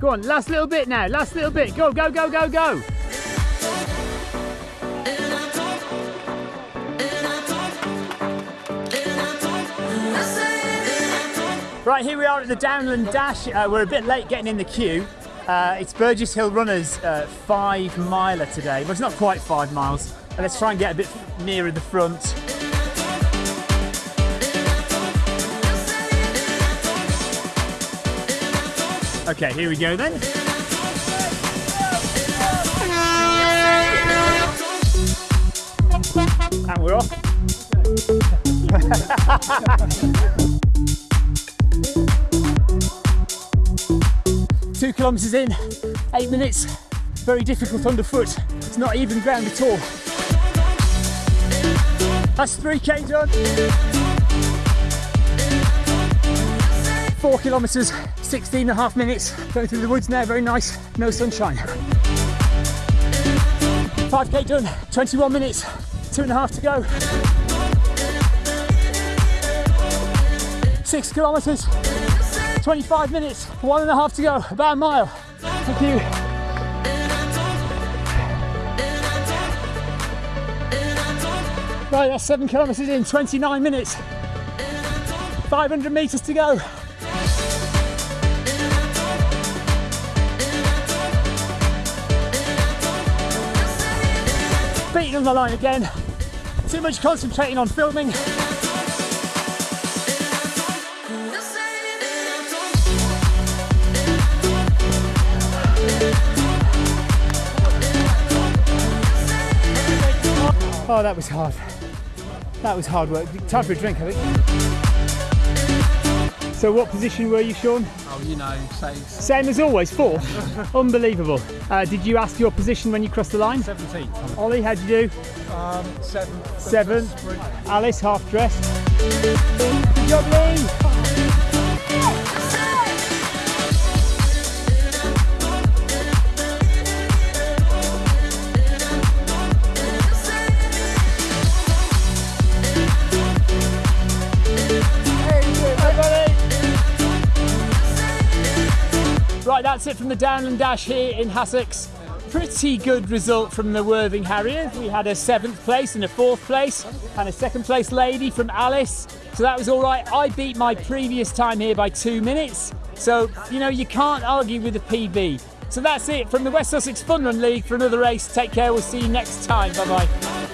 Go on, last little bit now. Last little bit. Go, go, go, go, go. Right, here we are at the Downland Dash. Uh, we're a bit late getting in the queue. Uh, it's Burgess Hill Runners uh, five miler today. Well, it's not quite five miles. Let's try and get a bit nearer the front. Okay, here we go then. And we're off. Two kilometres in, eight minutes. Very difficult underfoot. It's not even ground at all. That's 3k done. Four kilometres, 16 and a half minutes. Going through the woods now, very nice. No sunshine. 5k done, 21 minutes, two and a half to go. Six kilometres, 25 minutes, one and a half to go, about a mile. Thank you. Right, that's seven kilometres in, 29 minutes. 500 metres to go. Beating on the line again. Too much concentrating on filming. Oh, that was hard. That was hard work. Time for a drink, I think. So, what position were you, Sean? Oh, you know, saves Same as always, fourth. Unbelievable. Uh, did you ask your position when you crossed the line? 17th. Ollie, how'd you do? Um, seventh. Seventh. Alice, half dressed. Good job, Lee. Right, that's it from the Downland Dash here in Hassocks. Pretty good result from the Worthing Harrier. We had a seventh place and a fourth place, and a second place lady from Alice. So that was all right. I beat my previous time here by two minutes. So, you know, you can't argue with a PB. So that's it from the West Sussex Fun Run League for another race. Take care. We'll see you next time. Bye bye.